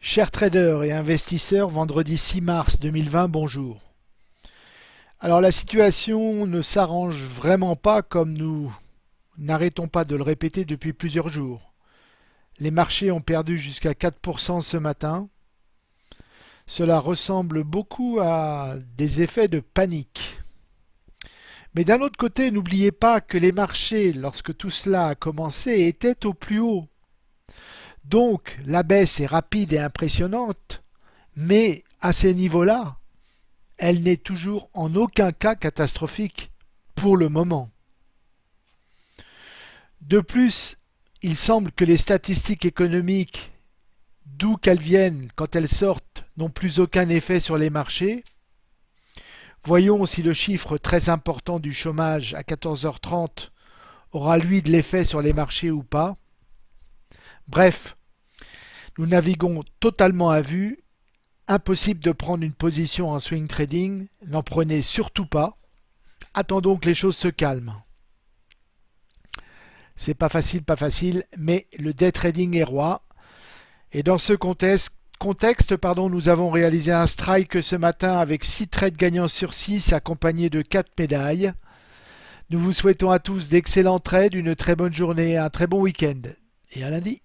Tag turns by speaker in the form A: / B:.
A: Chers traders et investisseurs, vendredi 6 mars 2020, bonjour. Alors la situation ne s'arrange vraiment pas comme nous n'arrêtons pas de le répéter depuis plusieurs jours. Les marchés ont perdu jusqu'à 4% ce matin. Cela ressemble beaucoup à des effets de panique. Mais d'un autre côté, n'oubliez pas que les marchés, lorsque tout cela a commencé, étaient au plus haut. Donc la baisse est rapide et impressionnante, mais à ces niveaux-là, elle n'est toujours en aucun cas catastrophique pour le moment. De plus, il semble que les statistiques économiques, d'où qu'elles viennent quand elles sortent, n'ont plus aucun effet sur les marchés. Voyons si le chiffre très important du chômage à 14h30 aura lui de l'effet sur les marchés ou pas. Bref, nous naviguons totalement à vue. Impossible de prendre une position en swing trading. N'en prenez surtout pas. Attendons que les choses se calment. C'est pas facile, pas facile, mais le day trading est roi. Et dans ce contexte, pardon, nous avons réalisé un strike ce matin avec 6 trades gagnants sur 6 accompagnés de 4 médailles. Nous vous souhaitons à tous d'excellents trades, une très bonne journée, un très bon week-end et à lundi.